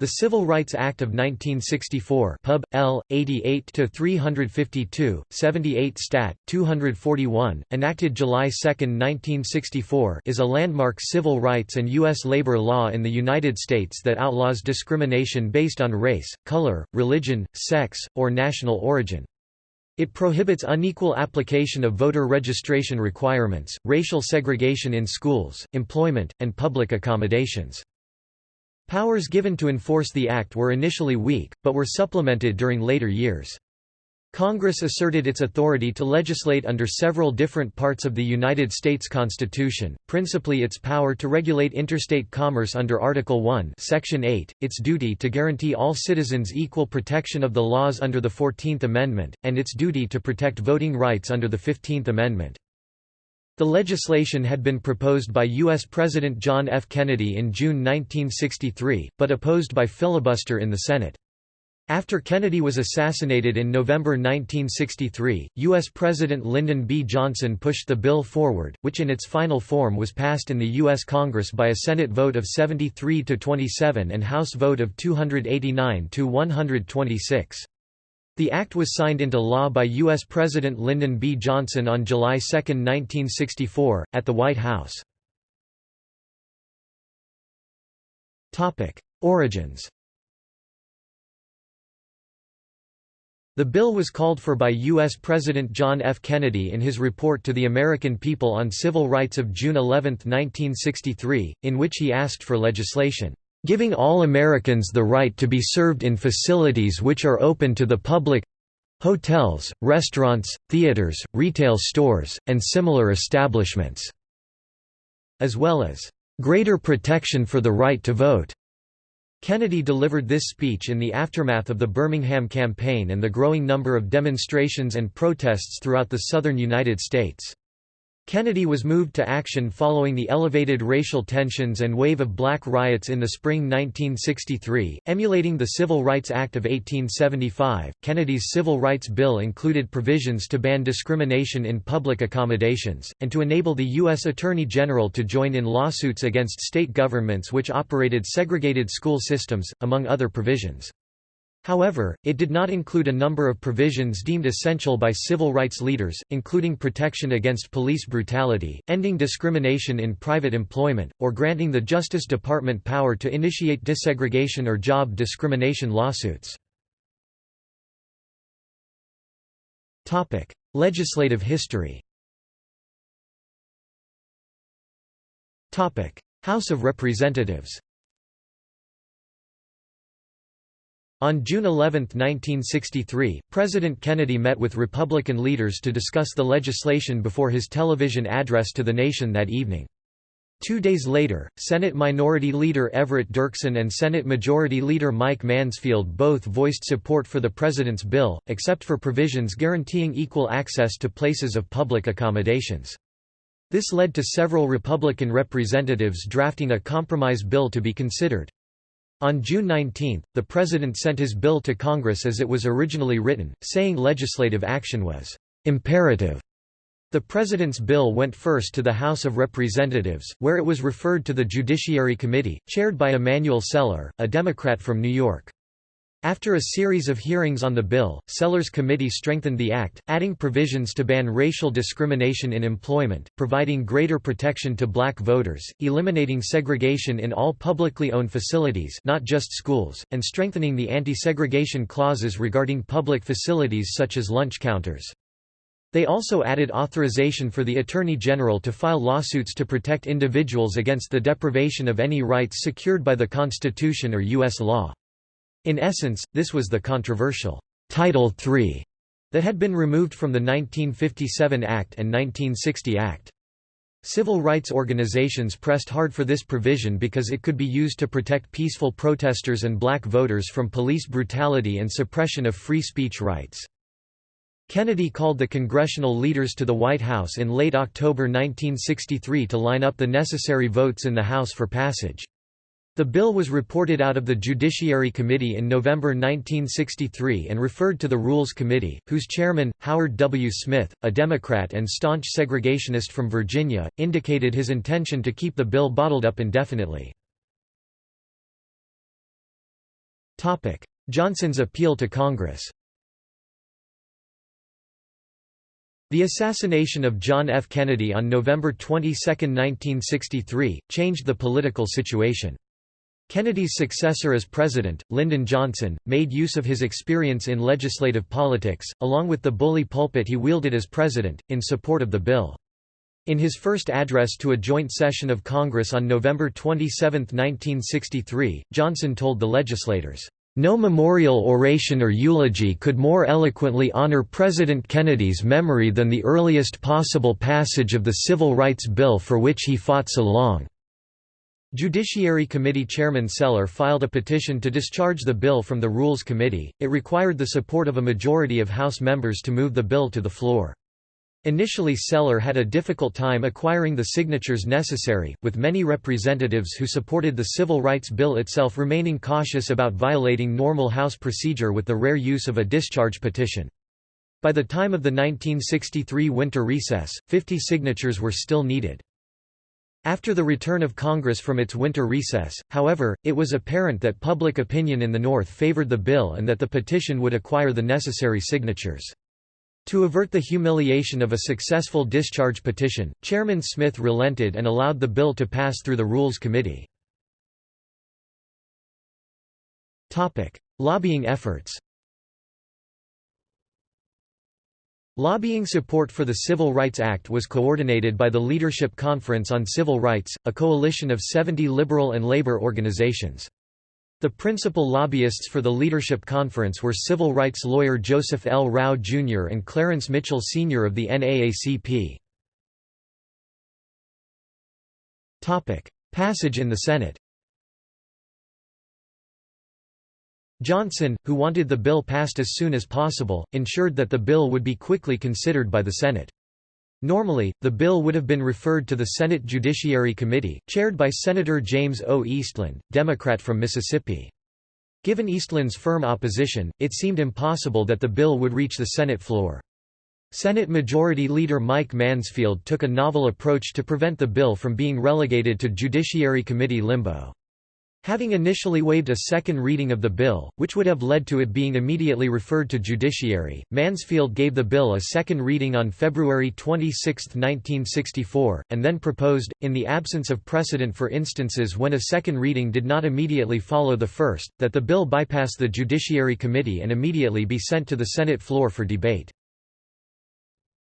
The Civil Rights Act of 1964 Pub. L. 88-352, 78 Stat. 241, enacted July 2, 1964 is a landmark civil rights and U.S. labor law in the United States that outlaws discrimination based on race, color, religion, sex, or national origin. It prohibits unequal application of voter registration requirements, racial segregation in schools, employment, and public accommodations. Powers given to enforce the act were initially weak, but were supplemented during later years. Congress asserted its authority to legislate under several different parts of the United States Constitution, principally its power to regulate interstate commerce under Article 1 Section 8, its duty to guarantee all citizens equal protection of the laws under the Fourteenth Amendment, and its duty to protect voting rights under the Fifteenth Amendment. The legislation had been proposed by U.S. President John F. Kennedy in June 1963, but opposed by filibuster in the Senate. After Kennedy was assassinated in November 1963, U.S. President Lyndon B. Johnson pushed the bill forward, which in its final form was passed in the U.S. Congress by a Senate vote of 73 to 27 and House vote of 289 to 126. The act was signed into law by U.S. President Lyndon B. Johnson on July 2, 1964, at the White House. Origins The bill was called for by U.S. President John F. Kennedy in his report to the American people on civil rights of June 11, 1963, in which he asked for legislation giving all Americans the right to be served in facilities which are open to the public hotels, restaurants, theaters, retail stores, and similar establishments", as well as "...greater protection for the right to vote." Kennedy delivered this speech in the aftermath of the Birmingham campaign and the growing number of demonstrations and protests throughout the southern United States. Kennedy was moved to action following the elevated racial tensions and wave of black riots in the spring 1963, emulating the Civil Rights Act of 1875. Kennedy's Civil Rights Bill included provisions to ban discrimination in public accommodations, and to enable the U.S. Attorney General to join in lawsuits against state governments which operated segregated school systems, among other provisions. However, it did not include a number of provisions deemed essential by civil rights leaders, including protection against police brutality, ending discrimination in private employment, or granting the Justice Department power to initiate desegregation or job discrimination lawsuits. Legislative history House of Representatives On June 11, 1963, President Kennedy met with Republican leaders to discuss the legislation before his television address to the nation that evening. Two days later, Senate Minority Leader Everett Dirksen and Senate Majority Leader Mike Mansfield both voiced support for the President's bill, except for provisions guaranteeing equal access to places of public accommodations. This led to several Republican representatives drafting a compromise bill to be considered. On June 19, the President sent his bill to Congress as it was originally written, saying legislative action was «imperative». The President's bill went first to the House of Representatives, where it was referred to the Judiciary Committee, chaired by Emanuel Celler, a Democrat from New York. After a series of hearings on the bill, Celler's committee strengthened the act, adding provisions to ban racial discrimination in employment, providing greater protection to black voters, eliminating segregation in all publicly owned facilities not just schools, and strengthening the anti-segregation clauses regarding public facilities such as lunch counters. They also added authorization for the Attorney General to file lawsuits to protect individuals against the deprivation of any rights secured by the Constitution or U.S. law. In essence, this was the controversial Title III that had been removed from the 1957 Act and 1960 Act. Civil rights organizations pressed hard for this provision because it could be used to protect peaceful protesters and black voters from police brutality and suppression of free speech rights. Kennedy called the congressional leaders to the White House in late October 1963 to line up the necessary votes in the House for passage. The bill was reported out of the Judiciary Committee in November 1963 and referred to the Rules Committee, whose chairman, Howard W. Smith, a Democrat and staunch segregationist from Virginia, indicated his intention to keep the bill bottled up indefinitely. Johnson's appeal to Congress The assassination of John F. Kennedy on November 22, 1963, changed the political situation. Kennedy's successor as president, Lyndon Johnson, made use of his experience in legislative politics, along with the bully pulpit he wielded as president, in support of the bill. In his first address to a joint session of Congress on November 27, 1963, Johnson told the legislators, no memorial oration or eulogy could more eloquently honor President Kennedy's memory than the earliest possible passage of the Civil Rights Bill for which he fought so long." Judiciary Committee Chairman Celler filed a petition to discharge the bill from the Rules Committee. It required the support of a majority of House members to move the bill to the floor. Initially Celler had a difficult time acquiring the signatures necessary, with many representatives who supported the Civil Rights Bill itself remaining cautious about violating normal House procedure with the rare use of a discharge petition. By the time of the 1963 winter recess, 50 signatures were still needed. After the return of Congress from its winter recess, however, it was apparent that public opinion in the North favored the bill and that the petition would acquire the necessary signatures. To avert the humiliation of a successful discharge petition, Chairman Smith relented and allowed the bill to pass through the Rules Committee. Lobbying efforts Lobbying support for the Civil Rights Act was coordinated by the Leadership Conference on Civil Rights, a coalition of 70 liberal and labor organizations. The principal lobbyists for the Leadership Conference were civil rights lawyer Joseph L. Rauh Jr. and Clarence Mitchell Sr. of the NAACP. Passage in the Senate Johnson, who wanted the bill passed as soon as possible, ensured that the bill would be quickly considered by the Senate. Normally, the bill would have been referred to the Senate Judiciary Committee, chaired by Senator James O. Eastland, Democrat from Mississippi. Given Eastland's firm opposition, it seemed impossible that the bill would reach the Senate floor. Senate Majority Leader Mike Mansfield took a novel approach to prevent the bill from being relegated to Judiciary Committee limbo. Having initially waived a second reading of the bill, which would have led to it being immediately referred to judiciary, Mansfield gave the bill a second reading on February 26, 1964, and then proposed, in the absence of precedent for instances when a second reading did not immediately follow the first, that the bill bypass the Judiciary Committee and immediately be sent to the Senate floor for debate.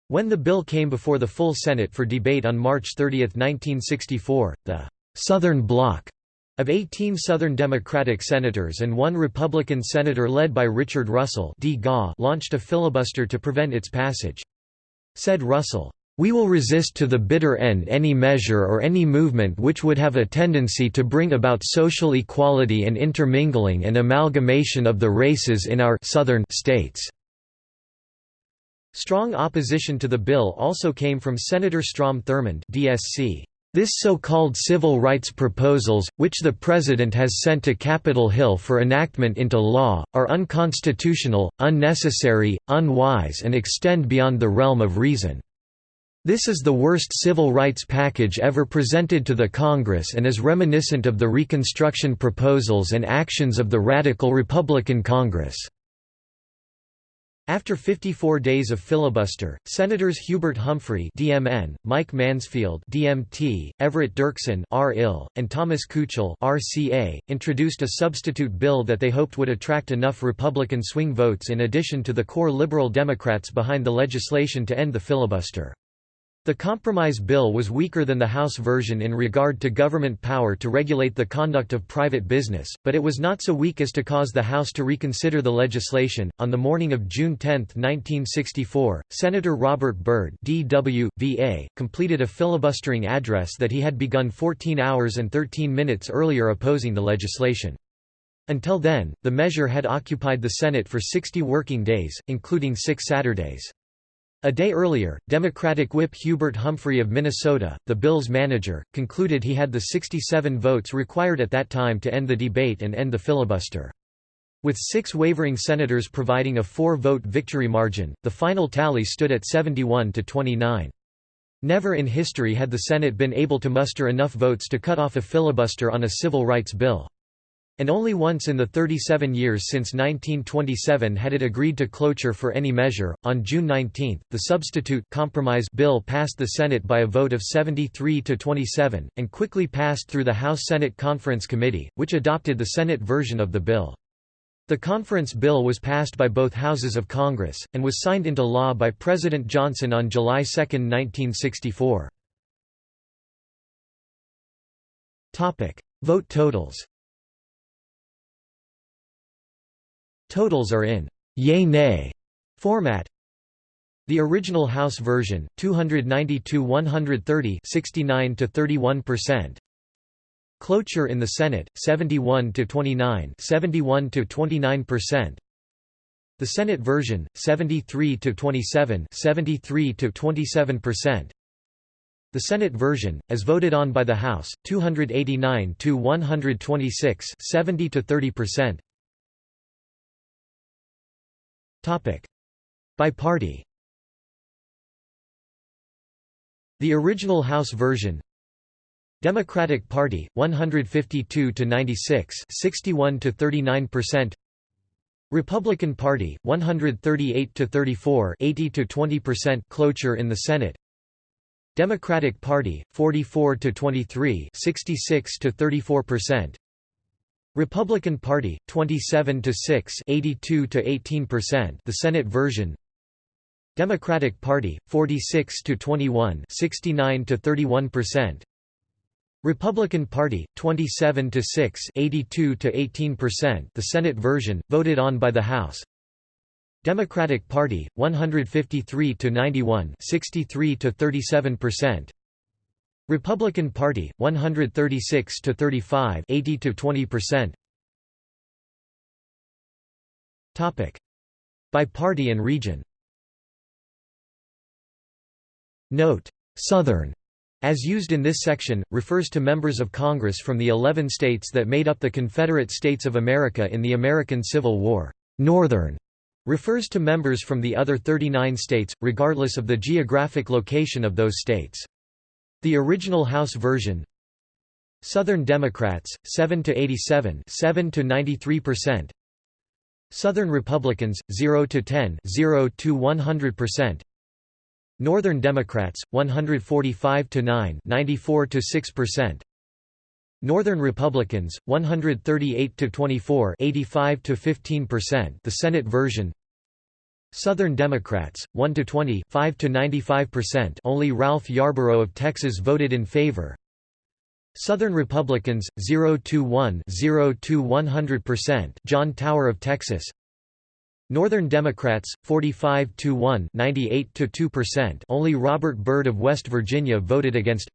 When the bill came before the full Senate for debate on March 30, 1964, the Southern Bloc of 18 Southern Democratic senators and one Republican senator led by Richard Russell D. launched a filibuster to prevent its passage. Said Russell, "...we will resist to the bitter end any measure or any movement which would have a tendency to bring about social equality and intermingling and amalgamation of the races in our southern states." Strong opposition to the bill also came from Senator Strom Thurmond DSC. This so-called civil rights proposals, which the President has sent to Capitol Hill for enactment into law, are unconstitutional, unnecessary, unwise and extend beyond the realm of reason. This is the worst civil rights package ever presented to the Congress and is reminiscent of the Reconstruction proposals and actions of the Radical Republican Congress. After 54 days of filibuster, Senators Hubert Humphrey (DMN), Mike Mansfield (DMT), Everett Dirksen (RIL), and Thomas Kuchel (RCA) introduced a substitute bill that they hoped would attract enough Republican swing votes in addition to the core Liberal Democrats behind the legislation to end the filibuster. The compromise bill was weaker than the House version in regard to government power to regulate the conduct of private business, but it was not so weak as to cause the House to reconsider the legislation. On the morning of June 10, 1964, Senator Robert Byrd DW, VA, completed a filibustering address that he had begun 14 hours and 13 minutes earlier opposing the legislation. Until then, the measure had occupied the Senate for 60 working days, including six Saturdays. A day earlier, Democratic whip Hubert Humphrey of Minnesota, the bill's manager, concluded he had the 67 votes required at that time to end the debate and end the filibuster. With six wavering senators providing a four-vote victory margin, the final tally stood at 71 to 29. Never in history had the Senate been able to muster enough votes to cut off a filibuster on a civil rights bill. And only once in the 37 years since 1927 had it agreed to cloture for any measure. On June 19, the substitute compromise bill passed the Senate by a vote of 73 to 27, and quickly passed through the House Senate Conference Committee, which adopted the Senate version of the bill. The conference bill was passed by both houses of Congress, and was signed into law by President Johnson on July 2, 1964. Vote totals Totals are in yay-nay format. The original House version, 292-130 69 to 31%. Cloture in the Senate, 71 to 29 71 to 29%. The Senate version, 73 to 27 73 to 27%. The Senate version, as voted on by the House, 289 to 126 70 to 30%. Topic: By party. The original House version. Democratic Party 152 to 96 61 to 39% Republican Party 138 to 34 80 to 20% cloture in the Senate. Democratic Party 44 to 23 66 to 34% Republican Party 27 to 6 82 to 18% the Senate version. Democratic Party 46 to 21 69 to 31% Republican Party 27 to 6 82 to 18% the Senate version voted on by the House. Democratic Party 153 to 91 63 to 37% Republican Party 136 to 35 80 to 20% Topic by party and region Note Southern as used in this section, refers to members of Congress from the 11 states that made up the Confederate States of America in the American Civil War. Northern refers to members from the other 39 states, regardless of the geographic location of those states. The original House version. Southern Democrats 7 to 87 7 to 93% Southern Republicans 0 to 10 0 to 100% Northern Democrats 145 to 9 94 to 6% Northern Republicans 138 to 24 85 to 15% the Senate version Southern Democrats, 1 to 20, 5 to 95%. Only Ralph Yarborough of Texas voted in favor. Southern Republicans, 0 to 1, 0 to 100%. John Tower of Texas. Northern Democrats, 45 to 1, 98 to 2%. Only Robert Byrd of West Virginia voted against.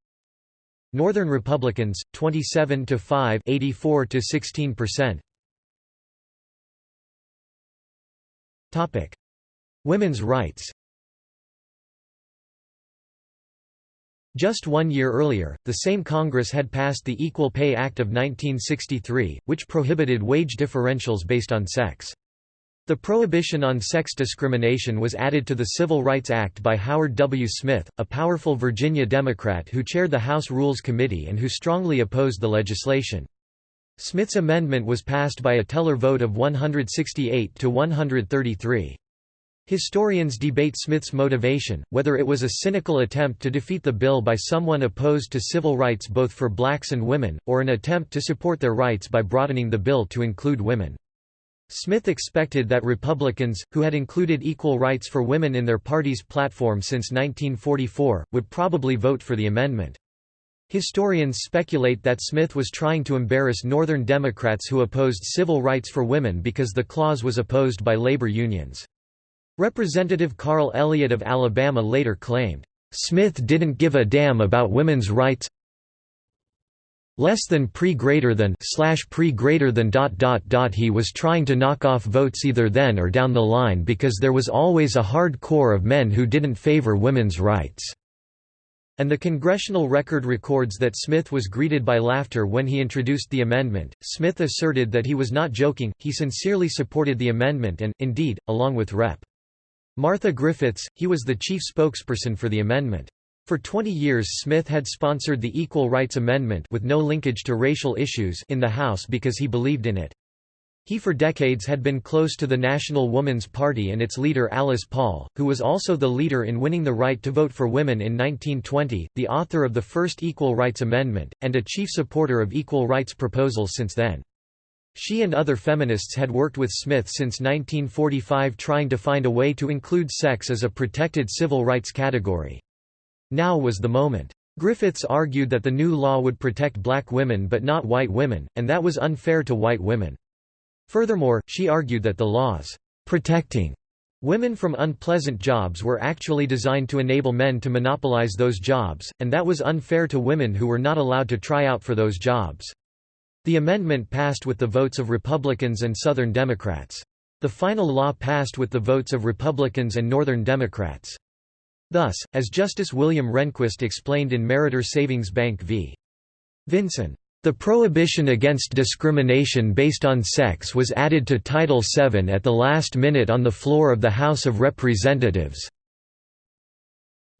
Northern Republicans, 27 to 5, 84 to 16%. Topic: Women's rights Just one year earlier, the same Congress had passed the Equal Pay Act of 1963, which prohibited wage differentials based on sex. The prohibition on sex discrimination was added to the Civil Rights Act by Howard W. Smith, a powerful Virginia Democrat who chaired the House Rules Committee and who strongly opposed the legislation. Smith's amendment was passed by a teller vote of 168 to 133. Historians debate Smith's motivation, whether it was a cynical attempt to defeat the bill by someone opposed to civil rights both for blacks and women, or an attempt to support their rights by broadening the bill to include women. Smith expected that Republicans, who had included equal rights for women in their party's platform since 1944, would probably vote for the amendment. Historians speculate that Smith was trying to embarrass Northern Democrats who opposed civil rights for women because the clause was opposed by labor unions. Representative Carl Elliott of Alabama later claimed, "...Smith didn't give a damn about women's rights less than pre greater than slash pre greater than dot dot dot he was trying to knock off votes either then or down the line because there was always a hard core of men who didn't favor women's rights." And the congressional record records that Smith was greeted by laughter when he introduced the amendment. Smith asserted that he was not joking, he sincerely supported the amendment and, indeed, along with Rep. Martha Griffiths, he was the chief spokesperson for the amendment. For 20 years Smith had sponsored the Equal Rights Amendment with no linkage to racial issues in the House because he believed in it. He for decades had been close to the National Woman's Party and its leader Alice Paul, who was also the leader in winning the right to vote for women in 1920, the author of the first Equal Rights Amendment, and a chief supporter of equal rights proposals since then. She and other feminists had worked with Smith since 1945 trying to find a way to include sex as a protected civil rights category. Now was the moment. Griffiths argued that the new law would protect black women but not white women, and that was unfair to white women. Furthermore, she argued that the laws protecting women from unpleasant jobs were actually designed to enable men to monopolize those jobs, and that was unfair to women who were not allowed to try out for those jobs. The amendment passed with the votes of Republicans and Southern Democrats. The final law passed with the votes of Republicans and Northern Democrats. Thus, as Justice William Rehnquist explained in Meritor Savings Bank v. Vinson, the prohibition against discrimination based on sex was added to Title VII at the last minute on the floor of the House of Representatives.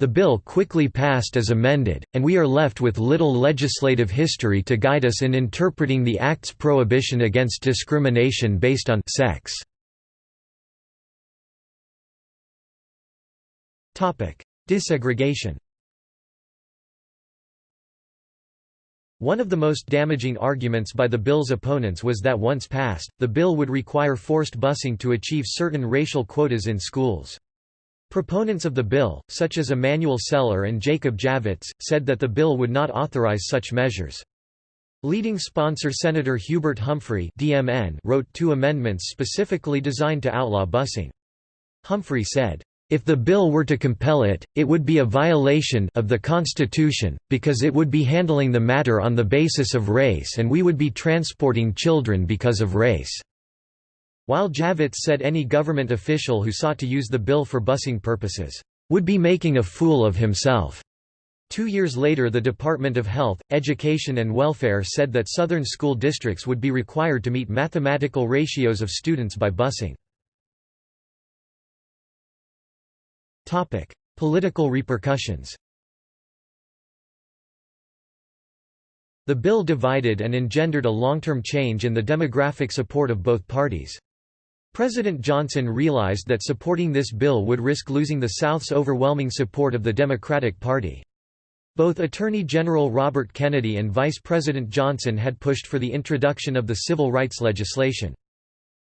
The bill quickly passed as amended, and we are left with little legislative history to guide us in interpreting the Act's prohibition against discrimination based on sex. Desegregation One of the most damaging arguments by the bill's opponents was that once passed, the bill would require forced busing to achieve certain racial quotas in schools. Proponents of the bill, such as Emanuel Celler and Jacob Javits, said that the bill would not authorize such measures. Leading sponsor Senator Hubert Humphrey DMN wrote two amendments specifically designed to outlaw busing. Humphrey said, if the bill were to compel it, it would be a violation of the Constitution, because it would be handling the matter on the basis of race and we would be transporting children because of race." While Javits said any government official who sought to use the bill for busing purposes, "...would be making a fool of himself." Two years later the Department of Health, Education and Welfare said that Southern school districts would be required to meet mathematical ratios of students by busing. Political repercussions. The bill divided and engendered a long-term change in the demographic support of both parties. President Johnson realized that supporting this bill would risk losing the South's overwhelming support of the Democratic Party. Both Attorney General Robert Kennedy and Vice President Johnson had pushed for the introduction of the civil rights legislation.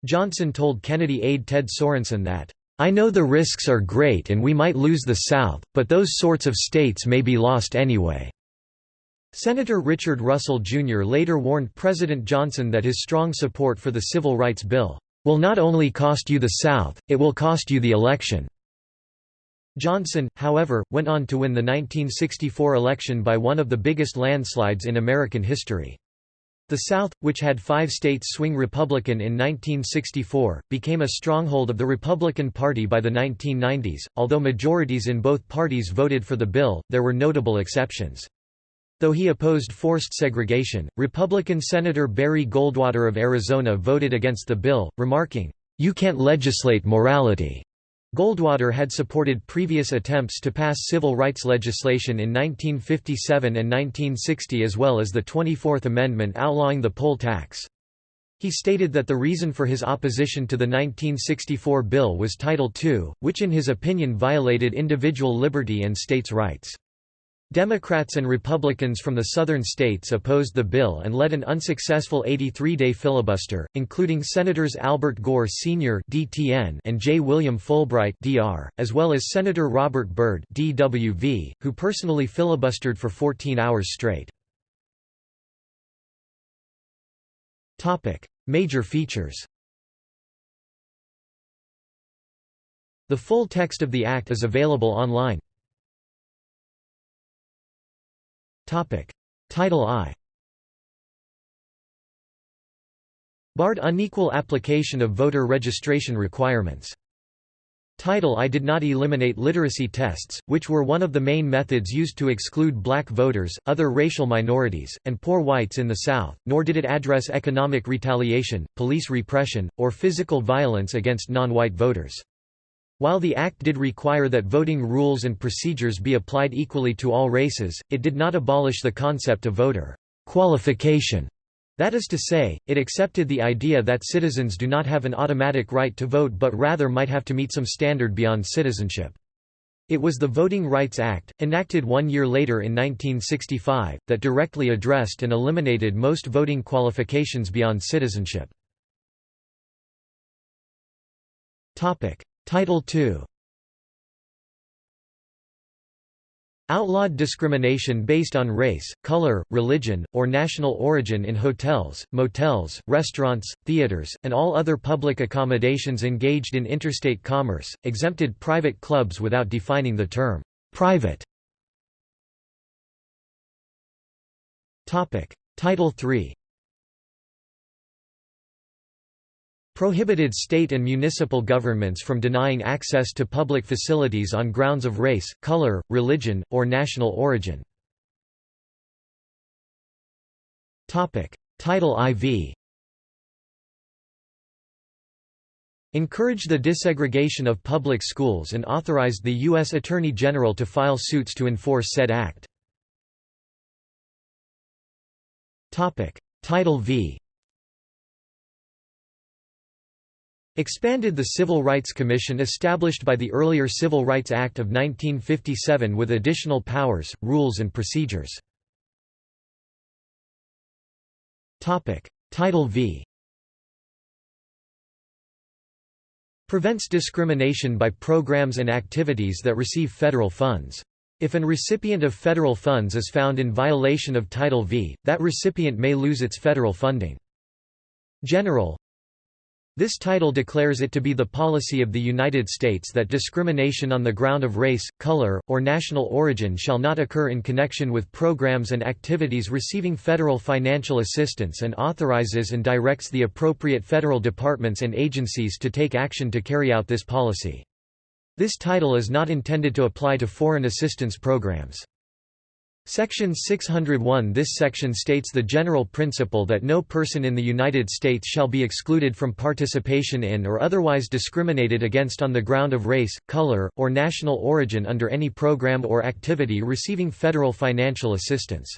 Johnson told Kennedy aide Ted Sorensen that, I know the risks are great and we might lose the South, but those sorts of states may be lost anyway." Senator Richard Russell Jr. later warned President Johnson that his strong support for the Civil Rights Bill, "...will not only cost you the South, it will cost you the election." Johnson, however, went on to win the 1964 election by one of the biggest landslides in American history. The South, which had five states swing Republican in 1964, became a stronghold of the Republican Party by the 1990s. Although majorities in both parties voted for the bill, there were notable exceptions. Though he opposed forced segregation, Republican Senator Barry Goldwater of Arizona voted against the bill, remarking, You can't legislate morality. Goldwater had supported previous attempts to pass civil rights legislation in 1957 and 1960 as well as the 24th Amendment outlawing the poll tax. He stated that the reason for his opposition to the 1964 bill was Title II, which in his opinion violated individual liberty and states' rights. Democrats and Republicans from the southern states opposed the bill and led an unsuccessful 83-day filibuster, including Senators Albert Gore Sr. (DTN) and J. William Fulbright (DR), as well as Senator Robert Byrd (DWV), who personally filibustered for 14 hours straight. Topic: Major features. The full text of the act is available online. Title I Barred unequal application of voter registration requirements. Title I did not eliminate literacy tests, which were one of the main methods used to exclude black voters, other racial minorities, and poor whites in the South, nor did it address economic retaliation, police repression, or physical violence against non-white voters. While the Act did require that voting rules and procedures be applied equally to all races, it did not abolish the concept of voter qualification. That is to say, it accepted the idea that citizens do not have an automatic right to vote but rather might have to meet some standard beyond citizenship. It was the Voting Rights Act, enacted one year later in 1965, that directly addressed and eliminated most voting qualifications beyond citizenship. Title II Outlawed discrimination based on race, color, religion, or national origin in hotels, motels, restaurants, theaters, and all other public accommodations engaged in interstate commerce, exempted private clubs without defining the term private. Title III prohibited state and municipal governments from denying access to public facilities on grounds of race, color, religion, or national origin. Title IV encouraged the desegregation of public schools and authorized the U.S. Attorney General to file suits to enforce said act. Title V Expanded the Civil Rights Commission established by the earlier Civil Rights Act of 1957 with additional powers, rules and procedures. Title V Prevents discrimination by programs and activities that receive federal funds. If an recipient of federal funds is found in violation of Title V, that recipient may lose its federal funding. General this title declares it to be the policy of the United States that discrimination on the ground of race, color, or national origin shall not occur in connection with programs and activities receiving federal financial assistance and authorizes and directs the appropriate federal departments and agencies to take action to carry out this policy. This title is not intended to apply to foreign assistance programs. Section 601 This section states the general principle that no person in the United States shall be excluded from participation in or otherwise discriminated against on the ground of race, color, or national origin under any program or activity receiving federal financial assistance.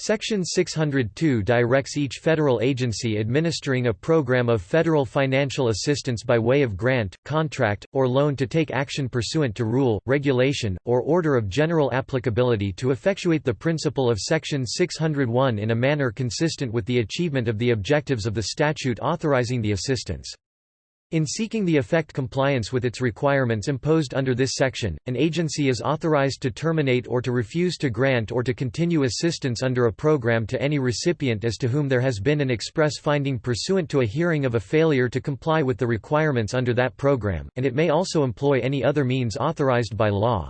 Section 602 directs each federal agency administering a program of federal financial assistance by way of grant, contract, or loan to take action pursuant to rule, regulation, or order of general applicability to effectuate the principle of Section 601 in a manner consistent with the achievement of the objectives of the statute authorizing the assistance. In seeking the effect compliance with its requirements imposed under this section, an agency is authorized to terminate or to refuse to grant or to continue assistance under a program to any recipient as to whom there has been an express finding pursuant to a hearing of a failure to comply with the requirements under that program, and it may also employ any other means authorized by law.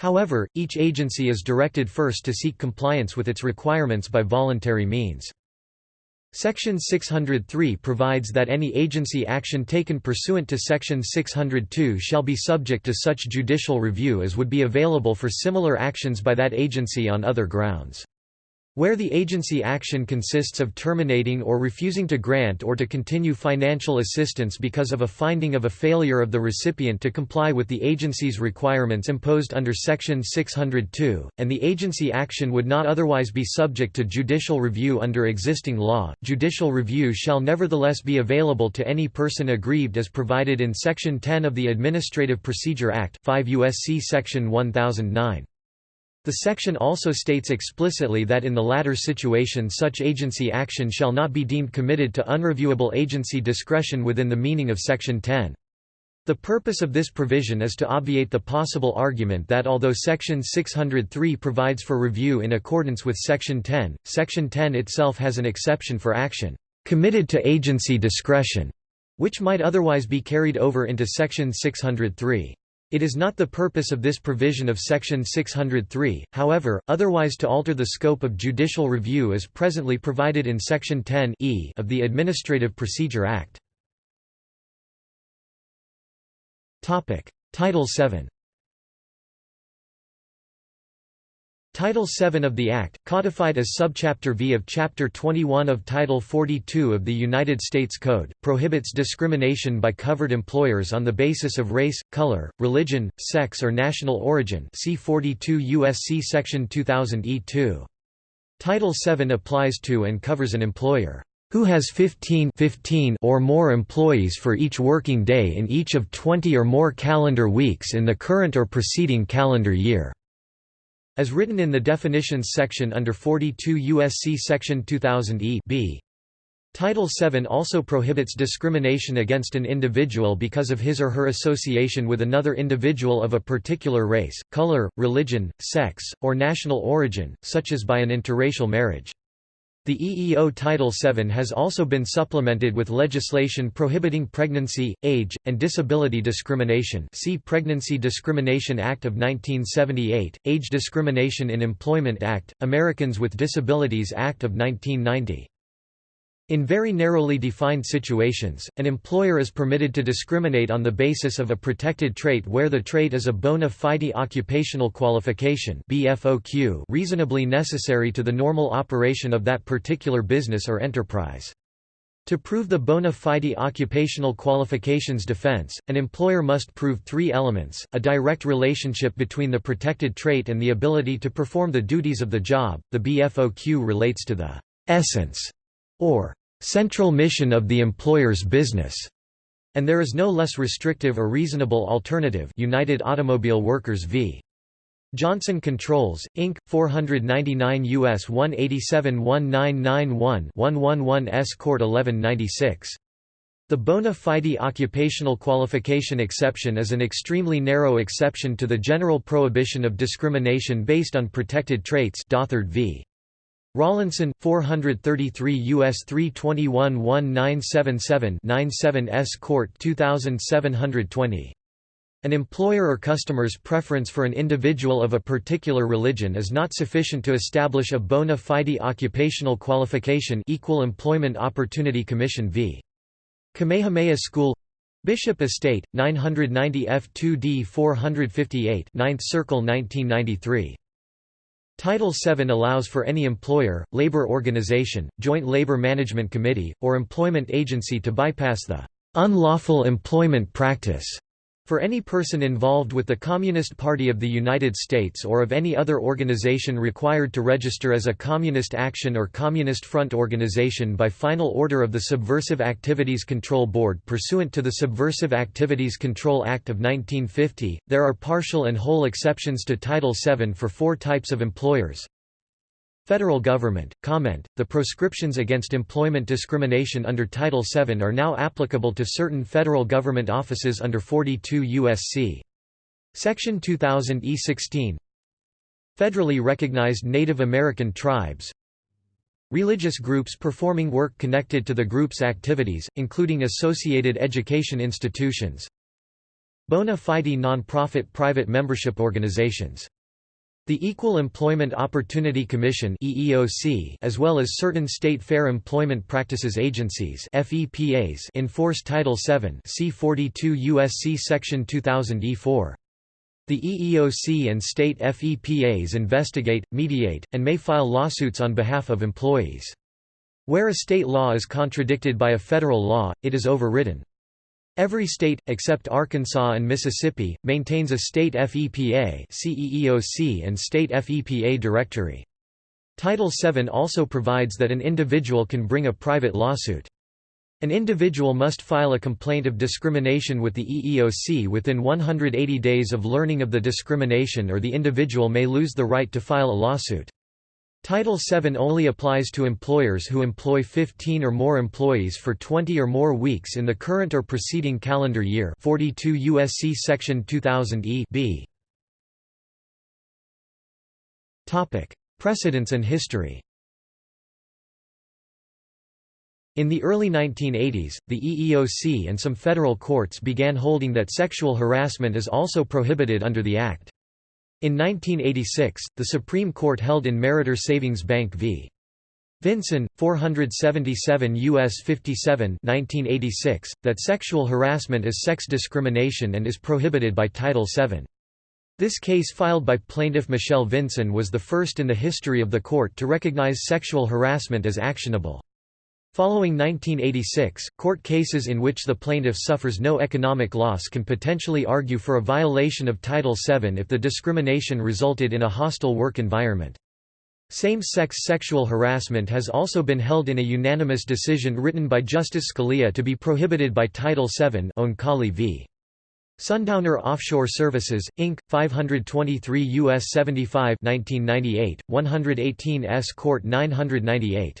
However, each agency is directed first to seek compliance with its requirements by voluntary means. Section 603 provides that any agency action taken pursuant to Section 602 shall be subject to such judicial review as would be available for similar actions by that agency on other grounds. Where the agency action consists of terminating or refusing to grant or to continue financial assistance because of a finding of a failure of the recipient to comply with the agency's requirements imposed under Section 602, and the agency action would not otherwise be subject to judicial review under existing law, judicial review shall nevertheless be available to any person aggrieved as provided in Section 10 of the Administrative Procedure Act 5 U.S.C. Section 1009. The section also states explicitly that in the latter situation such agency action shall not be deemed committed to unreviewable agency discretion within the meaning of Section 10. The purpose of this provision is to obviate the possible argument that although Section 603 provides for review in accordance with Section 10, Section 10 itself has an exception for action committed to agency discretion, which might otherwise be carried over into Section 603. It is not the purpose of this provision of Section 603, however, otherwise to alter the scope of judicial review as presently provided in Section 10 e of the Administrative Procedure Act. Title VII Title VII of the Act, codified as Subchapter V of Chapter 21 of Title 42 of the United States Code, prohibits discrimination by covered employers on the basis of race, color, religion, sex or national origin see 42 U.S.C. Section 2000 E2. Title VII applies to and covers an employer who has 15, 15 or more employees for each working day in each of 20 or more calendar weeks in the current or preceding calendar year. As written in the definitions section under 42 U.S.C. section 2000 E b. Title VII also prohibits discrimination against an individual because of his or her association with another individual of a particular race, color, religion, sex, or national origin, such as by an interracial marriage. The EEO Title VII has also been supplemented with legislation prohibiting pregnancy, age, and disability discrimination see Pregnancy Discrimination Act of 1978, Age Discrimination in Employment Act, Americans with Disabilities Act of 1990. In very narrowly defined situations, an employer is permitted to discriminate on the basis of a protected trait where the trait is a bona fide occupational qualification reasonably necessary to the normal operation of that particular business or enterprise. To prove the bona fide occupational qualifications defense, an employer must prove three elements, a direct relationship between the protected trait and the ability to perform the duties of the job, the BFOQ relates to the essence or central mission of the employer's business, and there is no less restrictive or reasonable alternative United Automobile Workers v. Johnson Controls, Inc., 499 U.S. 187 1991 111 S. Court 1196. The bona fide occupational qualification exception is an extremely narrow exception to the general prohibition of discrimination based on protected traits Dothard v. Rawlinson, 433 U.S. 321 1977 97 S. Court 2720. An employer or customer's preference for an individual of a particular religion is not sufficient to establish a bona fide occupational qualification Equal Employment Opportunity Commission v. Kamehameha School Bishop Estate, 990 F2D 458 9th Circle 1993 Title VII allows for any employer, labor organization, joint labor management committee, or employment agency to bypass the unlawful employment practice for any person involved with the Communist Party of the United States or of any other organization required to register as a Communist Action or Communist Front organization by final order of the Subversive Activities Control Board pursuant to the Subversive Activities Control Act of 1950. There are partial and whole exceptions to Title VII for four types of employers. Federal government, comment, the proscriptions against employment discrimination under Title VII are now applicable to certain federal government offices under 42 U.S.C. Section 2000 E16 Federally recognized Native American tribes. Religious groups performing work connected to the group's activities, including associated education institutions. Bona fide non-profit private membership organizations the Equal Employment Opportunity Commission (EEOC), as well as certain state fair employment practices agencies (FEPAs) enforce Title VII. See 42 USC section 2000 E4. The EEOC and state FEPAs investigate, mediate, and may file lawsuits on behalf of employees. Where a state law is contradicted by a federal law, it is overridden. Every state, except Arkansas and Mississippi, maintains a state FEPA CEEOC and state FEPA directory. Title VII also provides that an individual can bring a private lawsuit. An individual must file a complaint of discrimination with the EEOC within 180 days of learning of the discrimination or the individual may lose the right to file a lawsuit. Title VII only applies to employers who employ 15 or more employees for 20 or more weeks in the current or preceding calendar year 42 USC section 2000 E b. Topic: Precedents and history. In the early 1980s, the EEOC and some federal courts began holding that sexual harassment is also prohibited under the Act. In 1986, the Supreme Court held in Meritor Savings Bank v. Vinson, 477 U.S. 57 1986, that sexual harassment is sex discrimination and is prohibited by Title VII. This case filed by plaintiff Michelle Vinson was the first in the history of the court to recognize sexual harassment as actionable. Following 1986, court cases in which the plaintiff suffers no economic loss can potentially argue for a violation of Title VII if the discrimination resulted in a hostile work environment. Same-sex sexual harassment has also been held in a unanimous decision written by Justice Scalia to be prohibited by Title VII Oncale v. Sundowner Offshore Services, Inc., 523 U.S. 75 1998, 118 S. Court 998.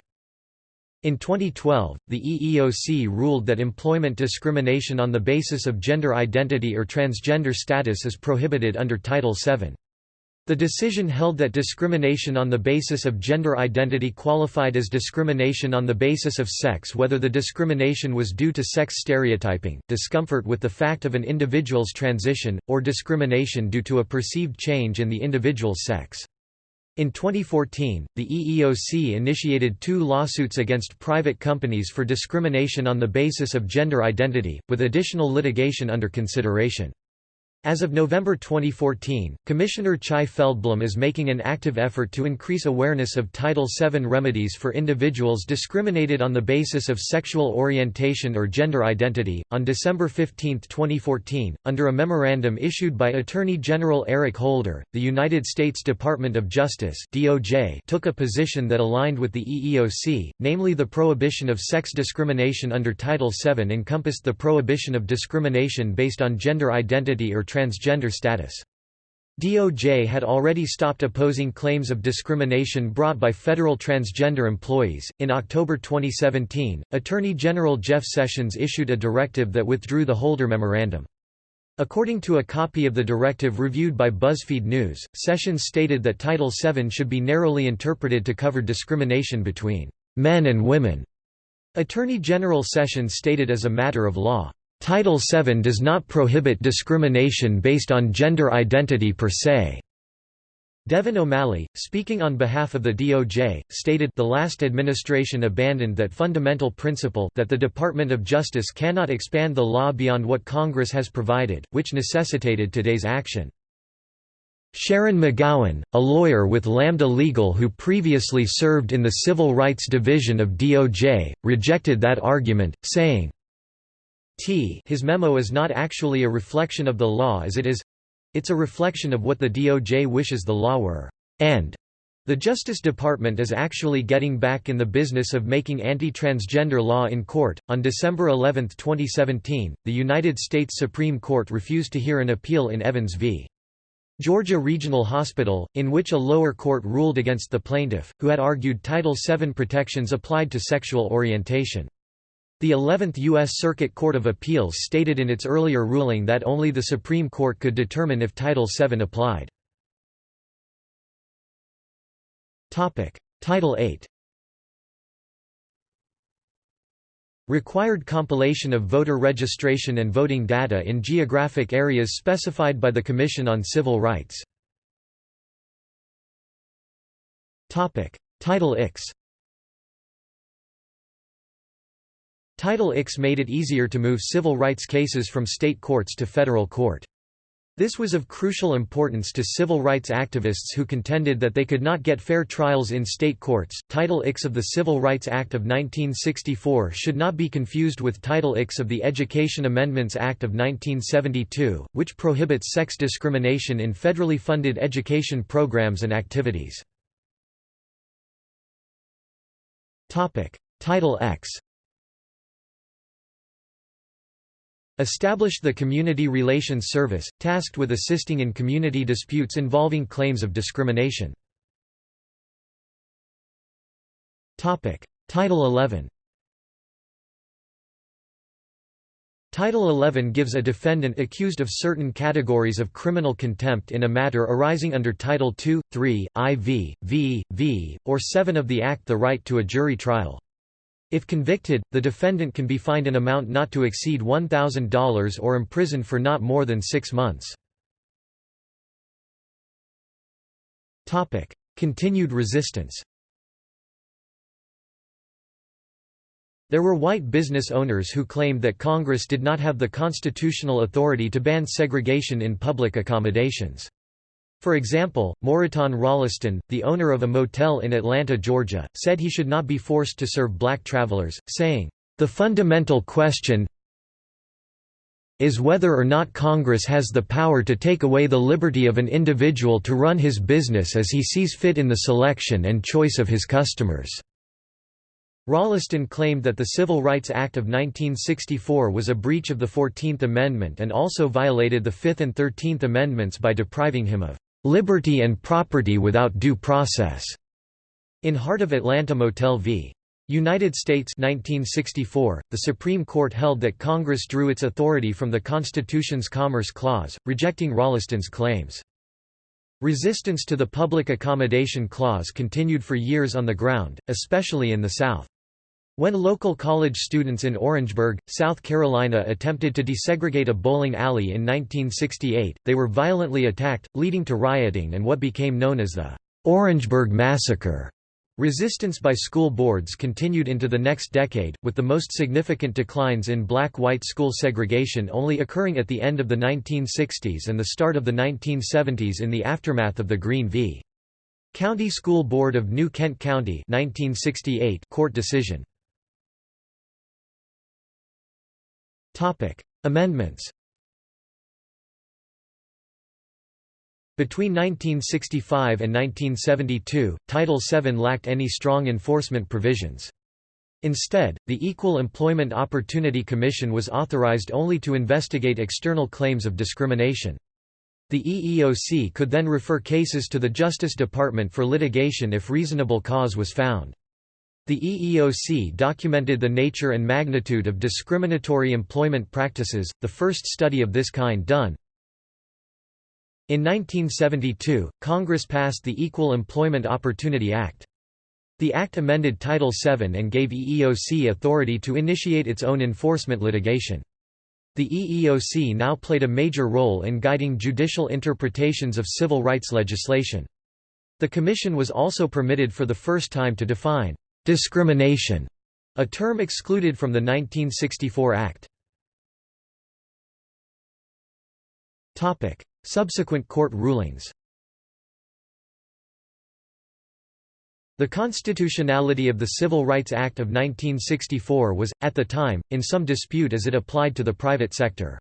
In 2012, the EEOC ruled that employment discrimination on the basis of gender identity or transgender status is prohibited under Title VII. The decision held that discrimination on the basis of gender identity qualified as discrimination on the basis of sex whether the discrimination was due to sex stereotyping, discomfort with the fact of an individual's transition, or discrimination due to a perceived change in the individual's sex. In 2014, the EEOC initiated two lawsuits against private companies for discrimination on the basis of gender identity, with additional litigation under consideration. As of November 2014, Commissioner Chai Feldblum is making an active effort to increase awareness of Title VII remedies for individuals discriminated on the basis of sexual orientation or gender identity. On December 15, 2014, under a memorandum issued by Attorney General Eric Holder, the United States Department of Justice (DOJ) took a position that aligned with the EEOC, namely the prohibition of sex discrimination under Title VII encompassed the prohibition of discrimination based on gender identity or transgender status. DOJ had already stopped opposing claims of discrimination brought by federal transgender employees. In October 2017, Attorney General Jeff Sessions issued a directive that withdrew the Holder Memorandum. According to a copy of the directive reviewed by BuzzFeed News, Sessions stated that Title VII should be narrowly interpreted to cover discrimination between men and women. Attorney General Sessions stated as a matter of law, Title VII does not prohibit discrimination based on gender identity per se. Devin O'Malley, speaking on behalf of the DOJ, stated the last administration abandoned that fundamental principle that the Department of Justice cannot expand the law beyond what Congress has provided, which necessitated today's action. Sharon McGowan, a lawyer with Lambda Legal who previously served in the Civil Rights Division of DOJ, rejected that argument, saying, T his memo is not actually a reflection of the law as it is it's a reflection of what the DOJ wishes the law were, and the Justice Department is actually getting back in the business of making anti-transgender law in court. On December 11, 2017, the United States Supreme Court refused to hear an appeal in Evans v. Georgia Regional Hospital, in which a lower court ruled against the plaintiff, who had argued Title VII protections applied to sexual orientation. The 11th U.S. Circuit Court of Appeals stated in its earlier ruling that only the Supreme Court could determine if Title VII applied. Title VIII Required compilation of voter registration and voting data in geographic areas specified by the Commission on Civil Rights. Title IX Title IX made it easier to move civil rights cases from state courts to federal court. This was of crucial importance to civil rights activists who contended that they could not get fair trials in state courts. Title IX of the Civil Rights Act of 1964 should not be confused with Title IX of the Education Amendments Act of 1972, which prohibits sex discrimination in federally funded education programs and activities. Topic: Title X Established the Community Relations Service, tasked with assisting in community disputes involving claims of discrimination. Title 11 Title 11 gives a defendant accused of certain categories of criminal contempt in a matter arising under Title II, III, IV, V, V, or 7 of the Act the right to a jury trial. If convicted, the defendant can be fined an amount not to exceed $1,000 or imprisoned for not more than six months. Continued resistance There were white business owners who claimed that Congress did not have the constitutional authority to ban segregation in public accommodations. For example, Moreton Rolleston, the owner of a motel in Atlanta, Georgia, said he should not be forced to serve black travelers, saying, "...the fundamental question is whether or not Congress has the power to take away the liberty of an individual to run his business as he sees fit in the selection and choice of his customers." Rolleston claimed that the Civil Rights Act of 1964 was a breach of the Fourteenth Amendment and also violated the Fifth and Thirteenth Amendments by depriving him of "...liberty and property without due process." In Heart of Atlanta Motel v. United States 1964, the Supreme Court held that Congress drew its authority from the Constitution's Commerce Clause, rejecting Rolleston's claims. Resistance to the Public Accommodation Clause continued for years on the ground, especially in the South. When local college students in Orangeburg, South Carolina attempted to desegregate a bowling alley in 1968, they were violently attacked, leading to rioting and what became known as the Orangeburg Massacre. Resistance by school boards continued into the next decade, with the most significant declines in black-white school segregation only occurring at the end of the 1960s and the start of the 1970s in the aftermath of the Green v. County School Board of New Kent County 1968 court decision. Amendments Between 1965 and 1972, Title VII lacked any strong enforcement provisions. Instead, the Equal Employment Opportunity Commission was authorized only to investigate external claims of discrimination. The EEOC could then refer cases to the Justice Department for litigation if reasonable cause was found. The EEOC documented the nature and magnitude of discriminatory employment practices, the first study of this kind done. In 1972, Congress passed the Equal Employment Opportunity Act. The act amended Title VII and gave EEOC authority to initiate its own enforcement litigation. The EEOC now played a major role in guiding judicial interpretations of civil rights legislation. The Commission was also permitted for the first time to define Discrimination, a term excluded from the 1964 Act. Topic: Subsequent court rulings. The constitutionality of the Civil Rights Act of 1964 was, at the time, in some dispute as it applied to the private sector.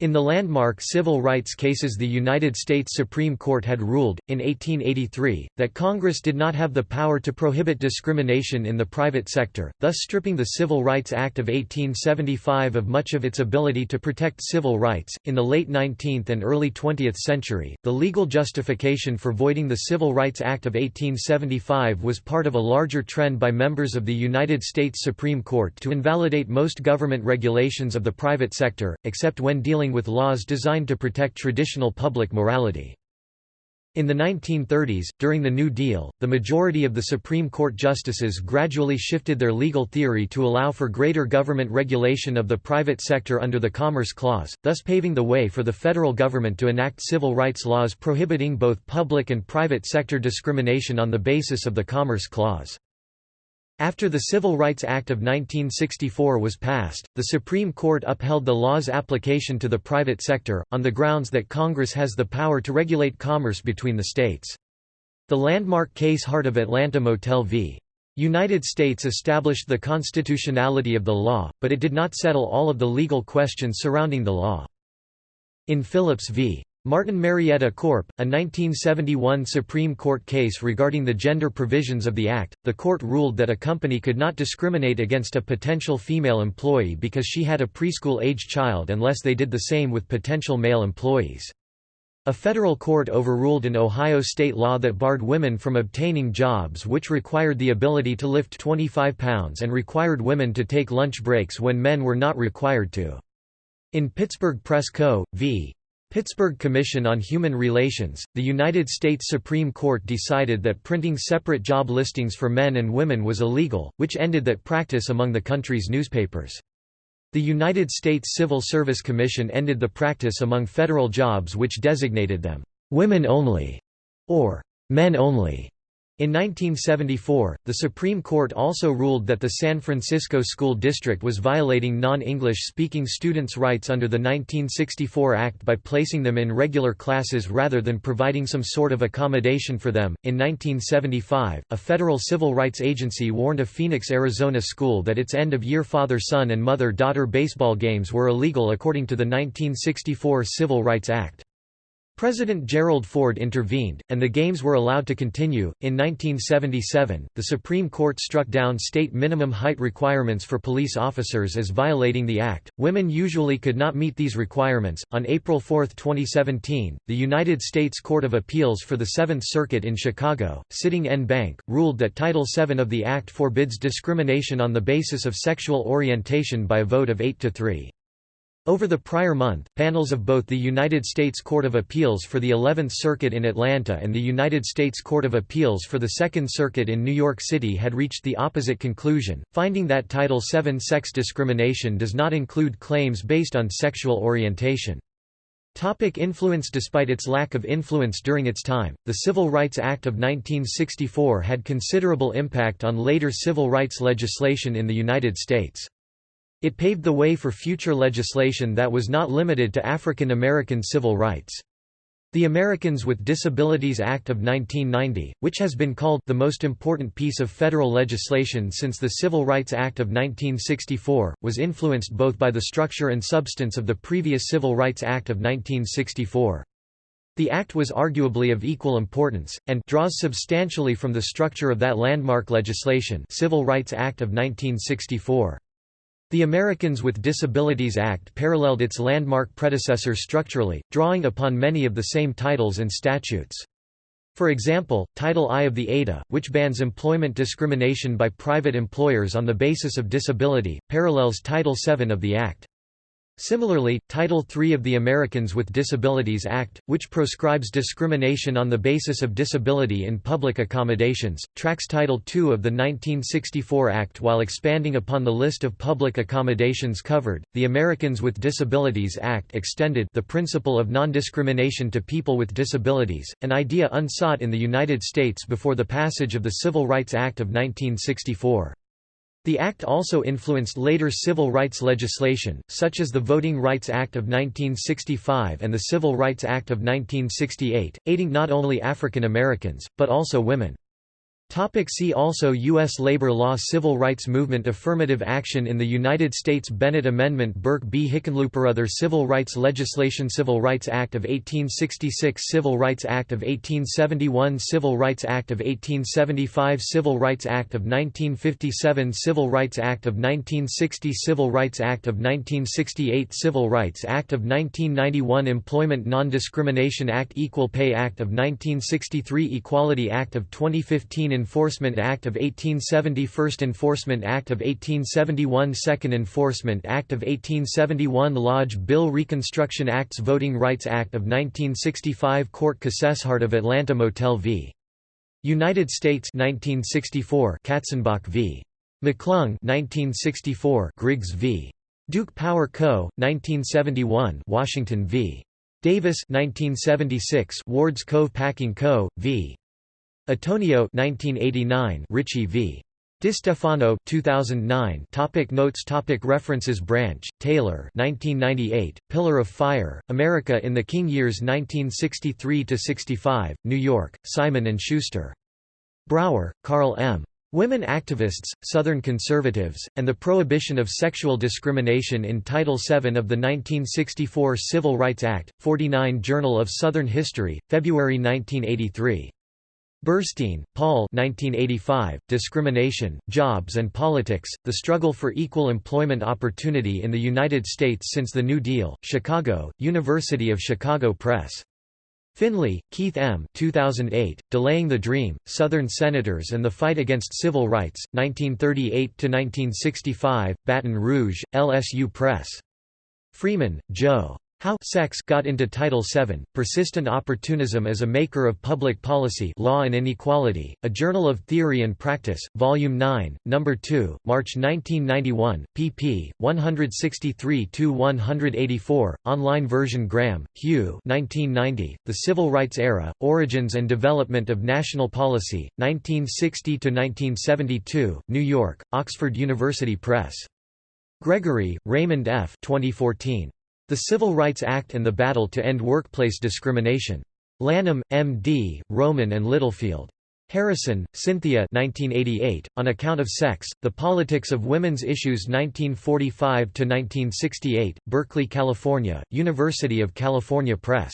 In the landmark civil rights cases the United States Supreme Court had ruled, in 1883, that Congress did not have the power to prohibit discrimination in the private sector, thus stripping the Civil Rights Act of 1875 of much of its ability to protect civil rights. In the late 19th and early 20th century, the legal justification for voiding the Civil Rights Act of 1875 was part of a larger trend by members of the United States Supreme Court to invalidate most government regulations of the private sector, except when dealing dealing with laws designed to protect traditional public morality. In the 1930s, during the New Deal, the majority of the Supreme Court justices gradually shifted their legal theory to allow for greater government regulation of the private sector under the Commerce Clause, thus paving the way for the federal government to enact civil rights laws prohibiting both public and private sector discrimination on the basis of the Commerce Clause. After the Civil Rights Act of 1964 was passed, the Supreme Court upheld the law's application to the private sector, on the grounds that Congress has the power to regulate commerce between the states. The landmark case Heart of Atlanta Motel v. United States established the constitutionality of the law, but it did not settle all of the legal questions surrounding the law. In Phillips v. Martin Marietta Corp., a 1971 Supreme Court case regarding the gender provisions of the Act, the court ruled that a company could not discriminate against a potential female employee because she had a preschool-age child unless they did the same with potential male employees. A federal court overruled an Ohio state law that barred women from obtaining jobs which required the ability to lift 25 pounds and required women to take lunch breaks when men were not required to. In Pittsburgh Press Co. v. Pittsburgh Commission on Human Relations, the United States Supreme Court decided that printing separate job listings for men and women was illegal, which ended that practice among the country's newspapers. The United States Civil Service Commission ended the practice among federal jobs which designated them, "...women only", or "...men only", In 1974, the Supreme Court also ruled that the San Francisco School District was violating non-English speaking students' rights under the 1964 Act by placing them in regular classes rather than providing some sort of accommodation for them. In 1975, a federal civil rights agency warned a Phoenix, Arizona school that its end-of-year father-son and mother-daughter baseball games were illegal according to the 1964 Civil Rights Act. President Gerald Ford intervened, and the games were allowed to continue. In 1977, the Supreme Court struck down state minimum height requirements for police officers as violating the Act. Women usually could not meet these requirements. On April 4, 2017, the United States Court of Appeals for the Seventh Circuit in Chicago, sitting en banc, ruled that Title VII of the Act forbids discrimination on the basis of sexual orientation by a vote of 8 to 3. Over the prior month, panels of both the United States Court of Appeals for the Eleventh Circuit in Atlanta and the United States Court of Appeals for the Second Circuit in New York City had reached the opposite conclusion, finding that Title VII sex discrimination does not include claims based on sexual orientation. Topic influence Despite its lack of influence during its time, the Civil Rights Act of 1964 had considerable impact on later civil rights legislation in the United States. It paved the way for future legislation that was not limited to African American civil rights. The Americans with Disabilities Act of 1990, which has been called the most important piece of federal legislation since the Civil Rights Act of 1964, was influenced both by the structure and substance of the previous Civil Rights Act of 1964. The act was arguably of equal importance, and draws substantially from the structure of that landmark legislation Civil Rights Act of 1964. The Americans with Disabilities Act paralleled its landmark predecessor structurally, drawing upon many of the same titles and statutes. For example, Title I of the ADA, which bans employment discrimination by private employers on the basis of disability, parallels Title VII of the Act. Similarly, Title III of the Americans with Disabilities Act, which proscribes discrimination on the basis of disability in public accommodations, tracks Title II of the 1964 Act while expanding upon the list of public accommodations covered. The Americans with Disabilities Act extended the principle of non-discrimination to people with disabilities, an idea unsought in the United States before the passage of the Civil Rights Act of 1964. The Act also influenced later civil rights legislation, such as the Voting Rights Act of 1965 and the Civil Rights Act of 1968, aiding not only African Americans, but also women. Topic see also U.S. labor law Civil rights movement Affirmative action in the United States Bennett Amendment Bourke b. Hickenlooper Other civil rights legislation Civil Rights Act of 1866 Civil Rights Act of 1871 Civil Rights Act of 1875 Civil Rights Act of 1957 Civil Rights Act of 1960 Civil Rights Act of 1968 Civil Rights Act of 1991 Employment Non-Discrimination Act Equal Pay Act of 1963 Equality Act of 2015 Enforcement Act of 1870 First Enforcement Act of 1871 Second Enforcement Act of 1871 Lodge Bill Reconstruction Acts Voting Rights Act of 1965 Court Cases Heart of Atlanta Motel v. United States 1964 Katzenbach v. McClung 1964 Griggs v. Duke Power Co. 1971 Washington v. Davis 1976 Wards Cove Packing Co. v. Antonio 1989 Ricci v. DeStefano 2009 topic Notes topic References Branch, Taylor 1998, Pillar of Fire, America in the King Years 1963–65, New York, Simon & Schuster. Brauer, Carl M. Women Activists, Southern Conservatives, and the Prohibition of Sexual Discrimination in Title VII of the 1964 Civil Rights Act, 49 Journal of Southern History, February 1983. Burstein, Paul 1985, Discrimination, Jobs and Politics, The Struggle for Equal Employment Opportunity in the United States Since the New Deal, Chicago, University of Chicago Press. Finley, Keith M. 2008, Delaying the Dream, Southern Senators and the Fight Against Civil Rights, 1938–1965, Baton Rouge, LSU Press. Freeman, Jo. How Sex got into Title VII, Persistent Opportunism as a Maker of Public Policy Law and Inequality, A Journal of Theory and Practice, Volume 9, No. 2, March 1991, pp. 163–184, online version Graham, Hugh 1990, The Civil Rights Era, Origins and Development of National Policy, 1960–1972, New York, Oxford University Press. Gregory, Raymond F. 2014. The Civil Rights Act and the Battle to End Workplace Discrimination. Lanham, M.D., Rowman and Littlefield. Harrison, Cynthia 1988, On Account of Sex, The Politics of Women's Issues 1945–1968, Berkeley, California, University of California Press.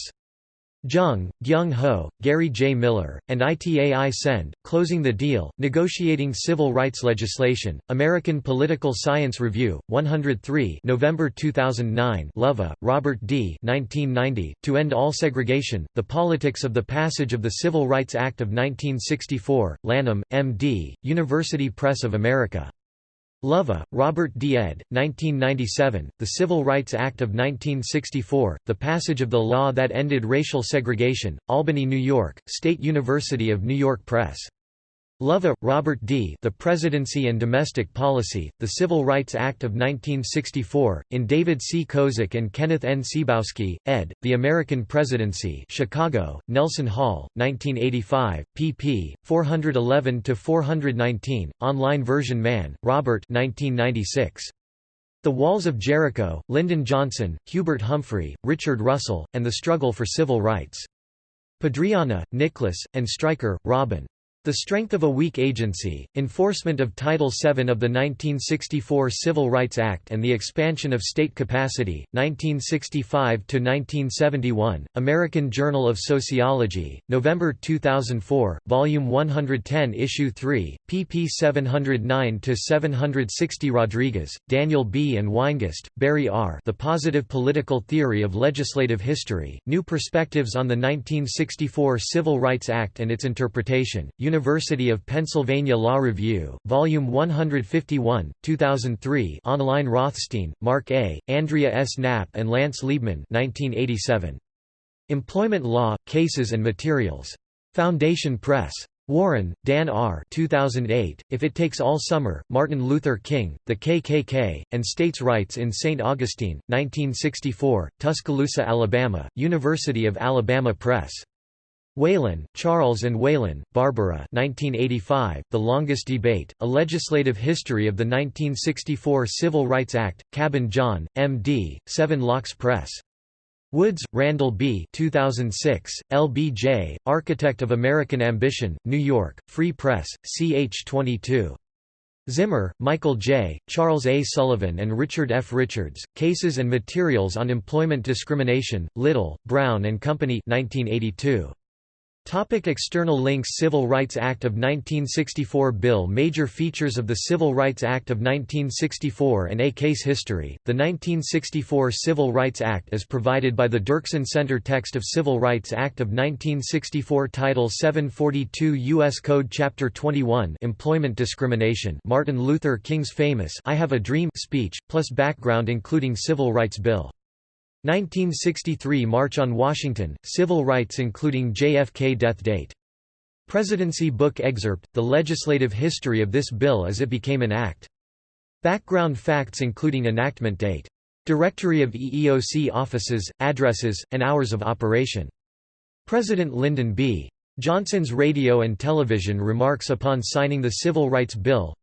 Jeong, Gyung Ho, Gary J. Miller, and Itai Sened, Closing the Deal, Negotiating Civil Rights Legislation, American Political Science Review, 103 November 2009 Loevy, Robert D. 1990, to End All Segregation, The Politics of the Passage of the Civil Rights Act of 1964, Lanham, M.D., University Press of America. Loevy, Robert D. ed. 1997, The Civil Rights Act of 1964, The Passage of the Law That Ended Racial Segregation, Albany, New York, State University of New York Press. Loevy, Robert D. The Presidency and Domestic Policy, The Civil Rights Act of 1964, in David C. Kozak and Kenneth N. Ciboski, ed., The American Presidency Chicago, Nelson Hall, 1985, pp. 411–419, online version Mann, Robert 1996. The Walls of Jericho, Lyndon Johnson, Hubert Humphrey, Richard Russell, and the Struggle for Civil Rights. Pedriana, Nicholas, and Stryker, Robin. The Strength of a Weak Agency, Enforcement of Title VII of the 1964 Civil Rights Act and the Expansion of State Capacity, 1965–1971, American Journal of Sociology, November 2004, Volume 110 Issue 3, pp 709–760 Rodriguez, Daniel B. and Weingast, Barry R. The Positive Political Theory of Legislative History, New Perspectives on the 1964 Civil Rights Act and its Interpretation, University of Pennsylvania Law Review, Volume 151, 2003 online Rothstein, Mark A., Andrea S. Knapp and Lance Liebman 1987. Employment Law, Cases and Materials. Foundation Press. Warren, Dan R. 2008, If It Takes All Summer, Martin Luther King, The KKK, and States' Rights in St. Augustine, 1964, Tuscaloosa, Alabama, University of Alabama Press. Whalen, Charles and Whalen, Barbara 1985, The Longest Debate, A Legislative History of the 1964 Civil Rights Act, Cabin John, M.D., Seven Locks Press. Woods, Randall B. 2006, LBJ, Architect of American Ambition, New York, Free Press, ch. 22. Zimmer, Michael J., Charles A. Sullivan and Richard F. Richards, Cases and Materials on Employment Discrimination, Little, Brown and Company 1982. Topic external links Civil Rights Act of 1964 Bill Major features of the Civil Rights Act of 1964 and a case history. The 1964 Civil Rights Act is provided by the Dirksen Center Text of Civil Rights Act of 1964 Title 742 U.S. Code Chapter 21 Employment Discrimination Martin Luther King's famous I Have a Dream speech, plus background including Civil Rights Bill. 1963 March on Washington, Civil Rights including JFK death date. Presidency Book excerpt, the legislative history of this bill as it became an act. Background facts including enactment date. Directory of EEOC offices, addresses, and hours of operation. President Lyndon B. Johnson's radio and television remarks upon signing the Civil Rights Bill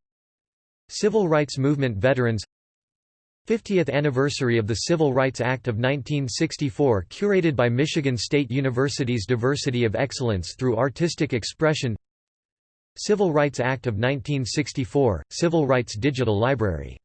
Civil Rights Movement veterans 50th anniversary of the Civil Rights Act of 1964 curated by Michigan State University's Diversity of Excellence through Artistic Expression. Civil Rights Act of 1964, Civil Rights Digital Library